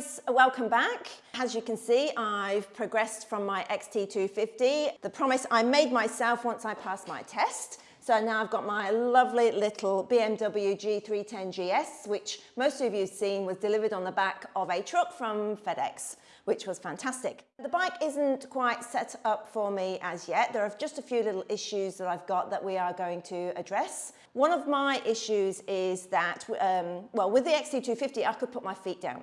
guys, welcome back. As you can see, I've progressed from my XT250. The promise I made myself once I passed my test. So now I've got my lovely little BMW G310 GS, which most of you have seen was delivered on the back of a truck from FedEx, which was fantastic. The bike isn't quite set up for me as yet. There are just a few little issues that I've got that we are going to address. One of my issues is that, um, well, with the XT250, I could put my feet down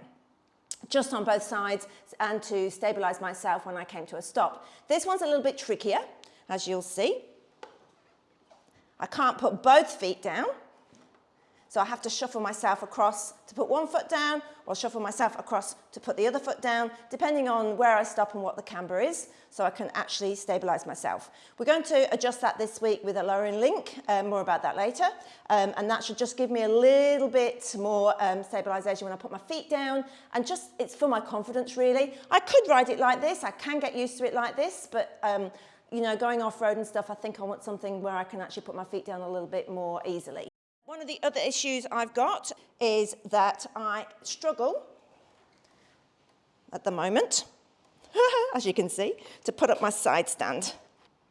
just on both sides and to stabilize myself when I came to a stop. This one's a little bit trickier, as you'll see. I can't put both feet down. So I have to shuffle myself across to put one foot down or shuffle myself across to put the other foot down, depending on where I stop and what the camber is, so I can actually stabilize myself. We're going to adjust that this week with a lowering link, um, more about that later, um, and that should just give me a little bit more um, stabilization when I put my feet down, and just, it's for my confidence really. I could ride it like this, I can get used to it like this, but um, you know, going off-road and stuff, I think I want something where I can actually put my feet down a little bit more easily. One of the other issues I've got is that I struggle at the moment, as you can see, to put up my side stand.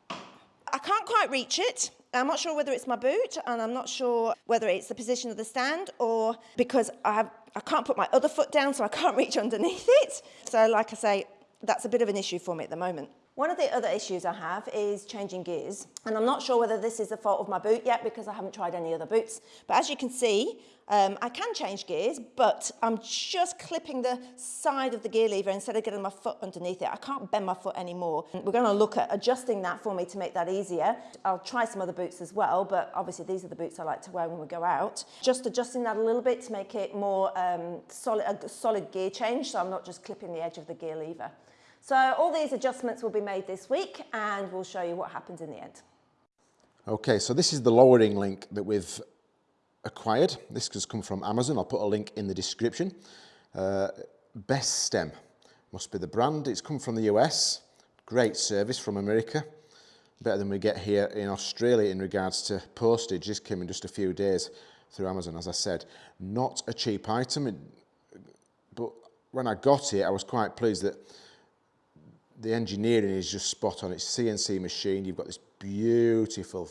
I can't quite reach it. I'm not sure whether it's my boot and I'm not sure whether it's the position of the stand or because I, have, I can't put my other foot down so I can't reach underneath it. So like I say, that's a bit of an issue for me at the moment. One of the other issues I have is changing gears. And I'm not sure whether this is the fault of my boot yet because I haven't tried any other boots. But as you can see, um, I can change gears, but I'm just clipping the side of the gear lever instead of getting my foot underneath it. I can't bend my foot anymore. We're going to look at adjusting that for me to make that easier. I'll try some other boots as well, but obviously these are the boots I like to wear when we go out. Just adjusting that a little bit to make it more um, solid, a solid gear change, so I'm not just clipping the edge of the gear lever. So all these adjustments will be made this week and we'll show you what happens in the end. Okay, so this is the lowering link that we've acquired. This has come from Amazon. I'll put a link in the description. Uh, Bestem must be the brand. It's come from the US. Great service from America. Better than we get here in Australia in regards to postage. This came in just a few days through Amazon, as I said. Not a cheap item, but when I got it, I was quite pleased that the engineering is just spot on. It's CNC machine. You've got this beautiful,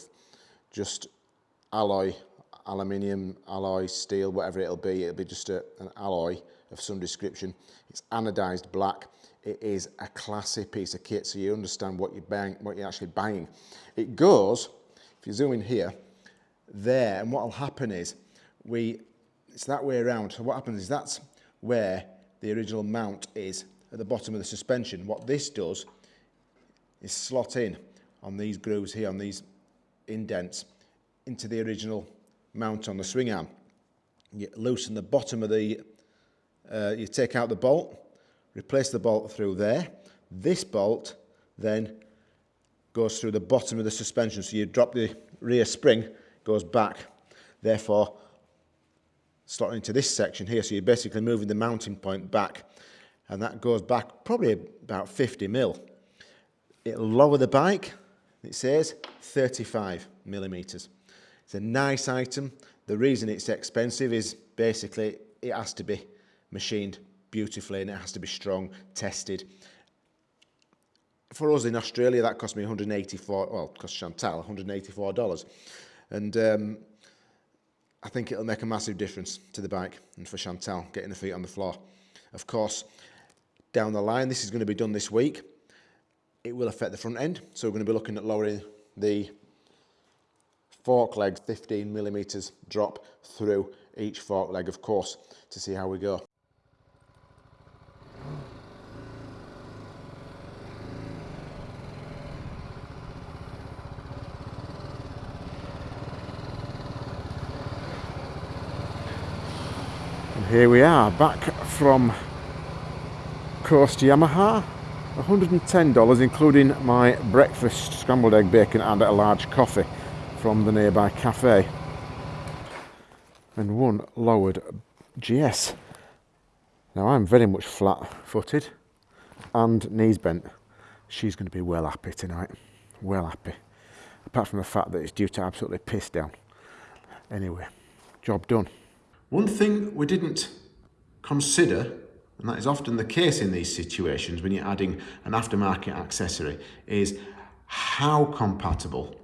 just alloy, aluminium, alloy, steel, whatever it'll be. It'll be just a, an alloy of some description. It's anodized black. It is a classy piece of kit, so you understand what you're buying, what you're actually buying. It goes, if you zoom in here, there, and what'll happen is we, it's that way around. So what happens is that's where the original mount is at the bottom of the suspension. What this does is slot in on these grooves here, on these indents, into the original mount on the swing arm. You loosen the bottom of the, uh, you take out the bolt, replace the bolt through there. This bolt then goes through the bottom of the suspension. So you drop the rear spring, goes back. Therefore, slotting into this section here. So you're basically moving the mounting point back and that goes back probably about 50 mil. It'll lower the bike, it says 35 millimeters. It's a nice item. The reason it's expensive is basically it has to be machined beautifully and it has to be strong, tested. For us in Australia, that cost me 184, well, cost Chantal $184. And um, I think it'll make a massive difference to the bike and for Chantal getting her feet on the floor. Of course, down the line. This is going to be done this week. It will affect the front end. So we're going to be looking at lowering the fork leg 15 millimeters drop through each fork leg, of course, to see how we go. Here we are back from Coast Yamaha. $110 including my breakfast scrambled egg bacon and a large coffee from the nearby cafe. And one lowered GS now I'm very much flat footed and knees bent she's going to be well happy tonight well happy apart from the fact that it's due to absolutely piss down. Anyway job done. One thing we didn't consider and that is often the case in these situations when you're adding an aftermarket accessory, is how compatible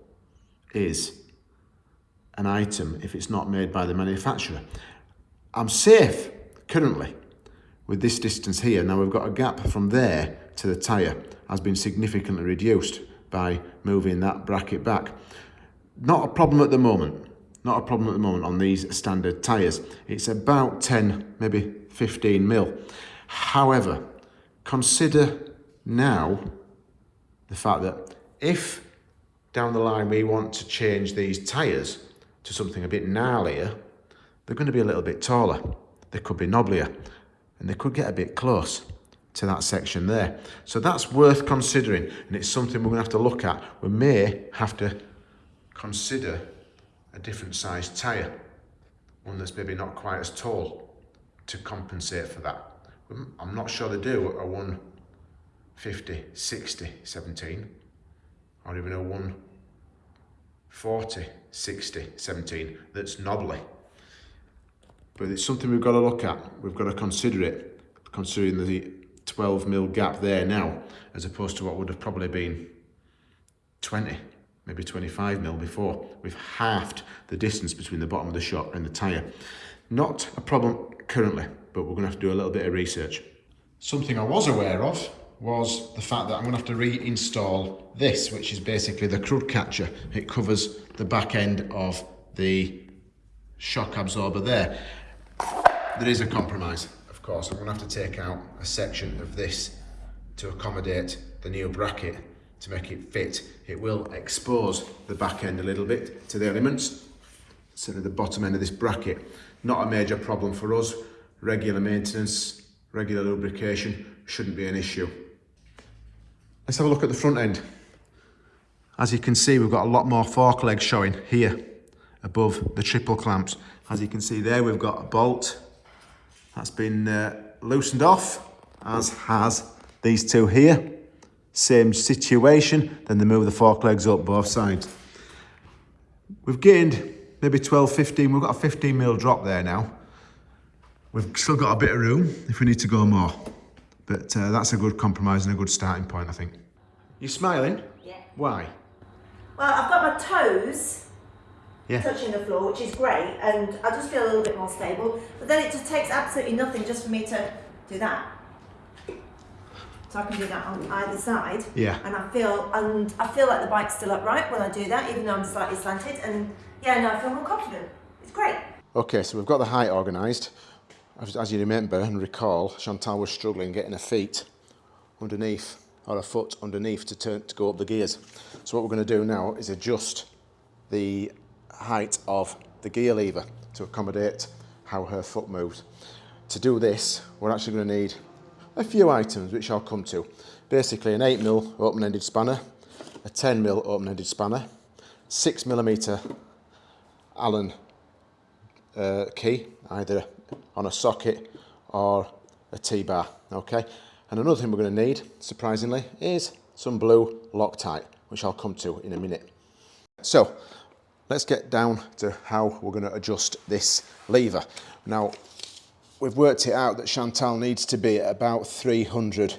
is an item if it's not made by the manufacturer. I'm safe currently with this distance here. Now we've got a gap from there to the tyre has been significantly reduced by moving that bracket back. Not a problem at the moment. Not a problem at the moment on these standard tyres. It's about 10, maybe 15 mil. However, consider now the fact that if down the line we want to change these tyres to something a bit gnarlier, they're going to be a little bit taller. They could be knobblier and they could get a bit close to that section there. So that's worth considering and it's something we're going to have to look at. We may have to consider a different size tyre, one that's maybe not quite as tall to compensate for that. Um, I'm not sure they do a 150, 60, 17 or even a 140, 60, 17 that's knobbly. But it's something we've got to look at. We've got to consider it, considering the 12 mil gap there now, as opposed to what would have probably been 20 maybe 25 mil before. We've halved the distance between the bottom of the shock and the tyre. Not a problem currently, but we're going to have to do a little bit of research. Something I was aware of was the fact that I'm going to have to reinstall this, which is basically the crud catcher. It covers the back end of the shock absorber there. There is a compromise, of course. I'm going to have to take out a section of this to accommodate the new bracket to make it fit. It will expose the back end a little bit to the elements, sort of the bottom end of this bracket. Not a major problem for us. Regular maintenance, regular lubrication shouldn't be an issue. Let's have a look at the front end. As you can see, we've got a lot more fork legs showing here above the triple clamps. As you can see there, we've got a bolt that's been uh, loosened off, as has these two here same situation, then they move the fork legs up both sides. We've gained maybe 12, 15, we've got a 15 mil drop there now. We've still got a bit of room if we need to go more. But uh, that's a good compromise and a good starting point, I think. You smiling? Yeah. Why? Well, I've got my toes yeah. touching the floor, which is great, and I just feel a little bit more stable. But then it just takes absolutely nothing just for me to do that. So I can do that on either side. Yeah. And I feel and I feel like the bike's still upright when I do that, even though I'm slightly slanted. And yeah, no, I feel more confident. It's great. Okay, so we've got the height organised. As, as you remember and recall, Chantal was struggling getting her feet underneath or a foot underneath to turn to go up the gears. So what we're going to do now is adjust the height of the gear lever to accommodate how her foot moves. To do this, we're actually going to need a few items which I'll come to. Basically an 8mm open-ended spanner, a 10mm open-ended spanner, 6mm Allen uh, key, either on a socket or a T-bar, okay? And another thing we're going to need, surprisingly, is some blue Loctite, which I'll come to in a minute. So, let's get down to how we're going to adjust this lever. Now, we've worked it out that Chantal needs to be at about 300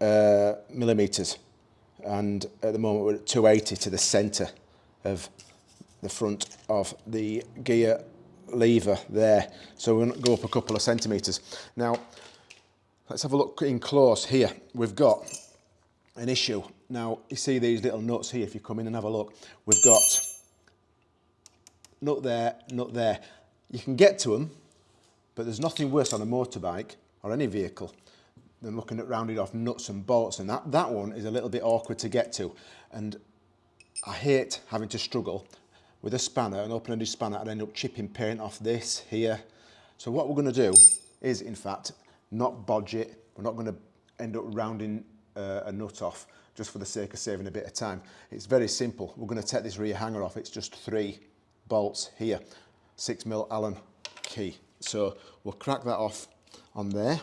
uh, millimetres and at the moment we're at 280 to the centre of the front of the gear lever there. So we're going to go up a couple of centimetres. Now, let's have a look in close here. We've got an issue. Now, you see these little nuts here, if you come in and have a look. We've got nut there, nut there. You can get to them but there's nothing worse on a motorbike or any vehicle than looking at rounded off nuts and bolts and that, that one is a little bit awkward to get to and I hate having to struggle with a spanner, an open-ended spanner, and end up chipping paint off this here. So what we're going to do is, in fact, not bodge it. We're not going to end up rounding uh, a nut off just for the sake of saving a bit of time. It's very simple. We're going to take this rear hanger off. It's just three bolts here, six mil Allen key. So we'll crack that off on there.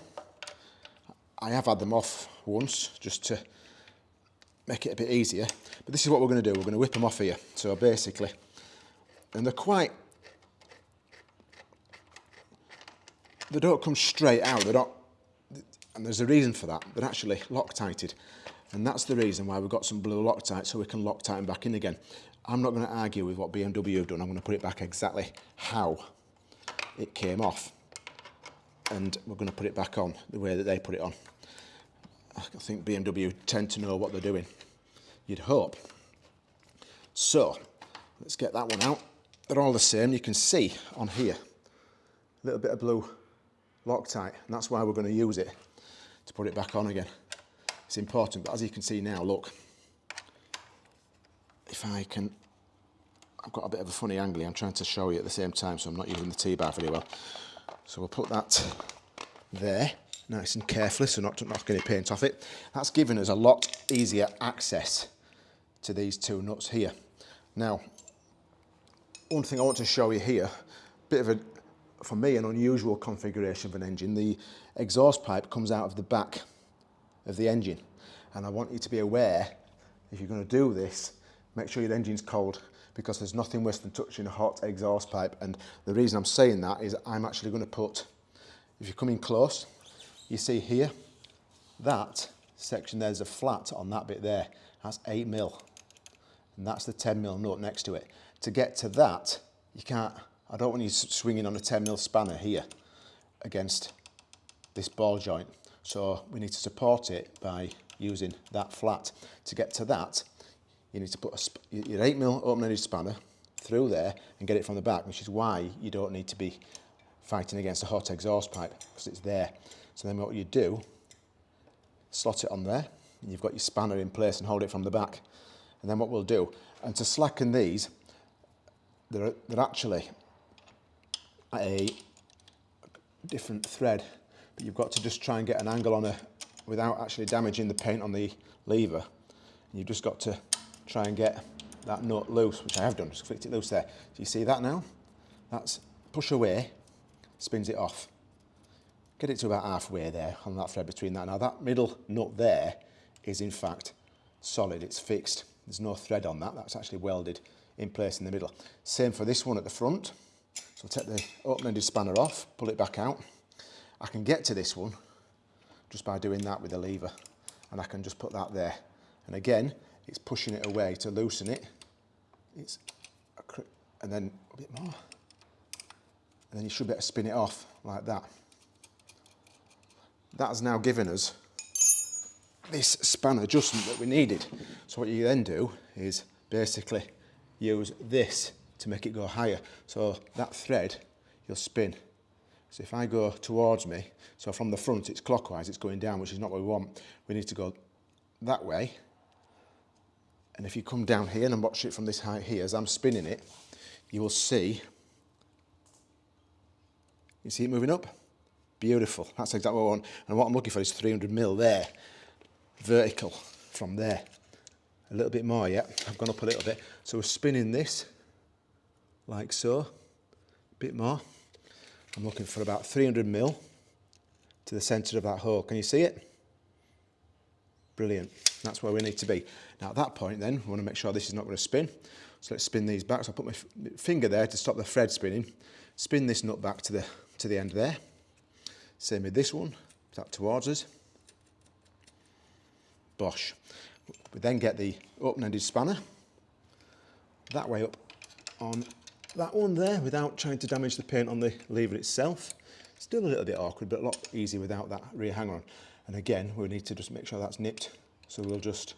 I have had them off once just to make it a bit easier. But this is what we're going to do. We're going to whip them off here. So basically, and they're quite they don't come straight out. They don't, and there's a reason for that. They're actually Loctited. And that's the reason why we've got some blue Loctite so we can Loctite them back in again. I'm not going to argue with what BMW have done. I'm going to put it back exactly how it came off. And we're going to put it back on the way that they put it on. I think BMW tend to know what they're doing. You'd hope. So, let's get that one out. They're all the same. You can see on here, a little bit of blue Loctite, and that's why we're going to use it to put it back on again. It's important, but as you can see now, look, if I can, I've got a bit of a funny angle I'm trying to show you at the same time, so I'm not using the T-bar very well. So we'll put that there, nice and carefully, so not to knock any paint off it. That's given us a lot easier access to these two nuts here. Now, one thing I want to show you here, bit of a, for me, an unusual configuration of an engine. The exhaust pipe comes out of the back of the engine. And I want you to be aware, if you're going to do this, make sure your engine's cold because there's nothing worse than touching a hot exhaust pipe. And the reason I'm saying that is I'm actually going to put, if you come in close, you see here, that section there's a flat on that bit there. That's 8 mil. And that's the 10 mil nut next to it. To get to that, you can't, I don't want you swinging on a 10 mil spanner here against this ball joint. So we need to support it by using that flat. To get to that, you need to put a, your 8 mil open-ended spanner through there and get it from the back, which is why you don't need to be fighting against a hot exhaust pipe because it's there. So then what you do, slot it on there, and you've got your spanner in place and hold it from the back. And then what we'll do, and to slacken these, they're, they're actually a different thread but you've got to just try and get an angle on it without actually damaging the paint on the lever. And you've just got to try and get that nut loose, which I have done, just flicked it loose there. Do you see that now? That's push away, spins it off. Get it to about halfway there on that thread between that. Now that middle nut there is in fact solid, it's fixed. There's no thread on that, that's actually welded in place in the middle. Same for this one at the front. So take the open-ended spanner off, pull it back out. I can get to this one just by doing that with the lever and I can just put that there. And again, it's pushing it away to loosen it. It's and then a bit more. And then you should be able to spin it off like that. That has now given us this span adjustment that we needed. So what you then do is basically use this to make it go higher. So that thread, you'll spin so if I go towards me, so from the front it's clockwise, it's going down, which is not what we want. We need to go that way. And if you come down here and watch it from this height here, as I'm spinning it, you will see, you see it moving up? Beautiful, that's exactly what I want. And what I'm looking for is 300 mil there, vertical from there. A little bit more, yeah, I've gone up a little bit. So we're spinning this, like so, a bit more. I'm looking for about 300 mil to the centre of that hole. Can you see it? Brilliant. That's where we need to be. Now at that point then, we want to make sure this is not going to spin. So let's spin these back. So I'll put my finger there to stop the thread spinning. Spin this nut back to the, to the end there. Same with this one, that towards us. Bosh. We then get the open-ended spanner. That way up on that one there without trying to damage the paint on the lever itself. Still a little bit awkward, but a lot easier without that rear hanger on. And again, we need to just make sure that's nipped. So we'll just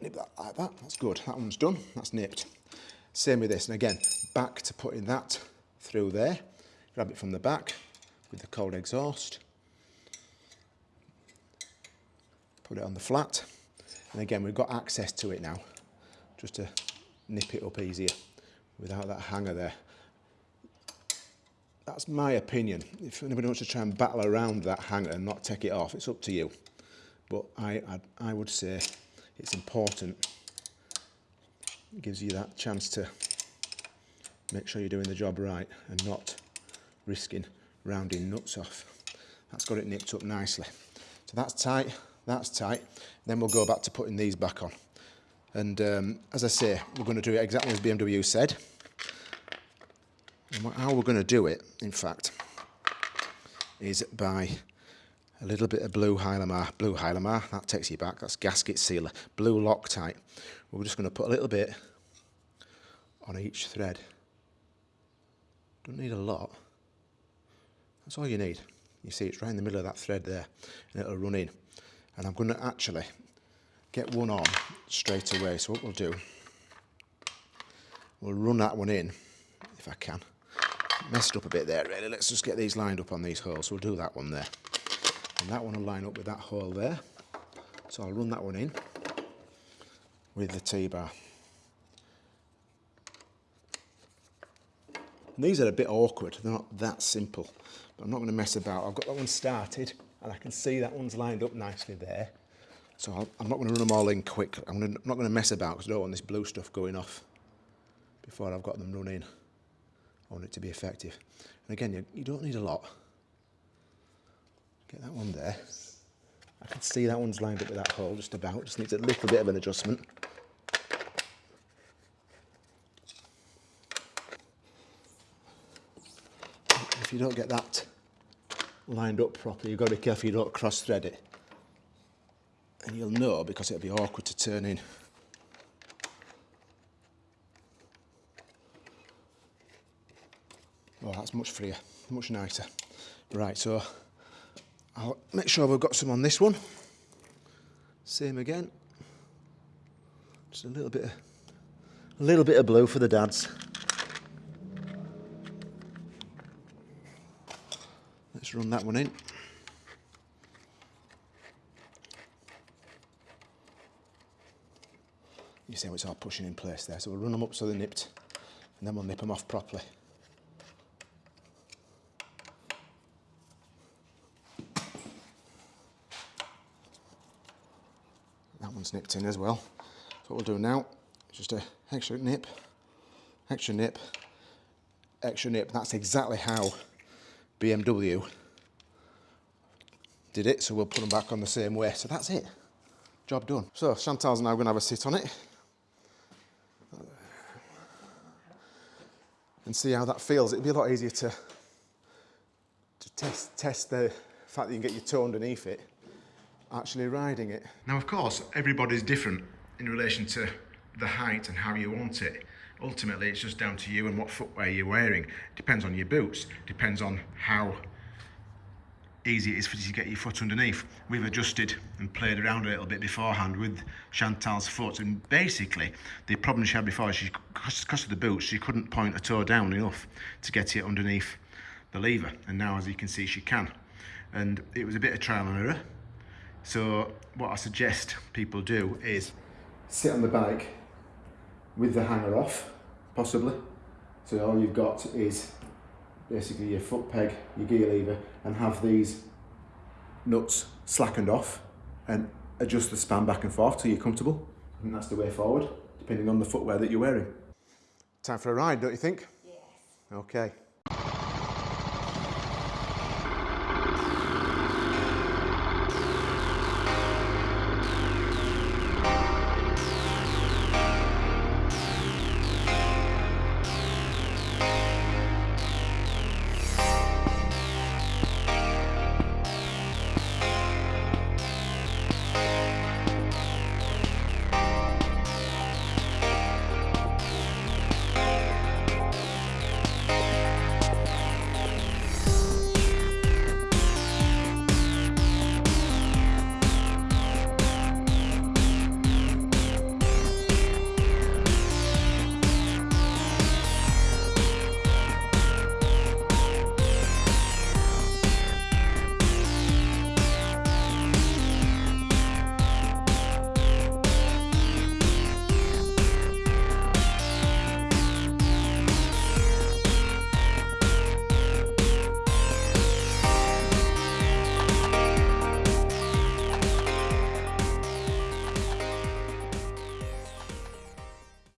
nip that like that. That's good. That one's done. That's nipped. Same with this. And again, back to putting that through there. Grab it from the back with the cold exhaust. Put it on the flat. And again, we've got access to it now just to nip it up easier without that hanger there. That's my opinion. If anybody wants to try and battle around that hanger and not take it off, it's up to you. But I, I, I would say it's important. It gives you that chance to make sure you're doing the job right and not risking rounding nuts off. That's got it nipped up nicely. So that's tight, that's tight. Then we'll go back to putting these back on. And um, as I say, we're going to do it exactly as BMW said. And how we're going to do it, in fact, is by a little bit of blue Hylamar. Blue Hylamar, that takes you back. That's gasket sealer. Blue Loctite. We're just going to put a little bit on each thread. Don't need a lot. That's all you need. You see, it's right in the middle of that thread there, and it'll run in. And I'm going to actually get one on straight away. So what we'll do, we'll run that one in, if I can. Messed up a bit there, really. Let's just get these lined up on these holes. So we'll do that one there. And that one will line up with that hole there. So I'll run that one in with the T-bar. These are a bit awkward, they're not that simple, but I'm not going to mess about. I've got that one started and I can see that one's lined up nicely there. So I'll, I'm not going to run them all in quick. I'm, gonna, not going to mess about because I don't want this blue stuff going off before I've got them run in. Want it to be effective. And again, you, you don't need a lot. Get that one there. I can see that one's lined up with that hole just about. Just needs a little bit of an adjustment. If you don't get that lined up properly, you've got to be careful you don't cross thread it. And you'll know because it'll be awkward to turn in. Oh, that's much freer, much nicer. Right, so I'll make sure we've got some on this one. Same again. Just a little bit, of, a little bit of blue for the dads. Let's run that one in. You see how it's all pushing in place there. So we'll run them up so they're nipped, and then we'll nip them off properly. One's nipped in as well. So what we'll do now is just a extra nip, extra nip, extra nip. That's exactly how BMW did it. So we'll put them back on the same way. So that's it. Job done. So Chantal's now going to have a sit on it. And see how that feels. It'll be a lot easier to, to test, test the fact that you can get your toe underneath it actually riding it. Now, of course, everybody's different in relation to the height and how you want it. Ultimately, it's just down to you and what footwear you're wearing. Depends on your boots, depends on how easy it is for you to get your foot underneath. We've adjusted and played around a little bit beforehand with Chantal's foot and basically the problem she had before is she, because of the boots, she couldn't point a toe down enough to get it underneath the lever and now as you can see she can. And it was a bit of trial and error so what I suggest people do is sit on the bike with the hanger off, possibly. So all you've got is basically your foot peg, your gear lever, and have these nuts slackened off and adjust the span back and forth till you're comfortable. And that's the way forward, depending on the footwear that you're wearing. Time for a ride, don't you think? Yes. Okay.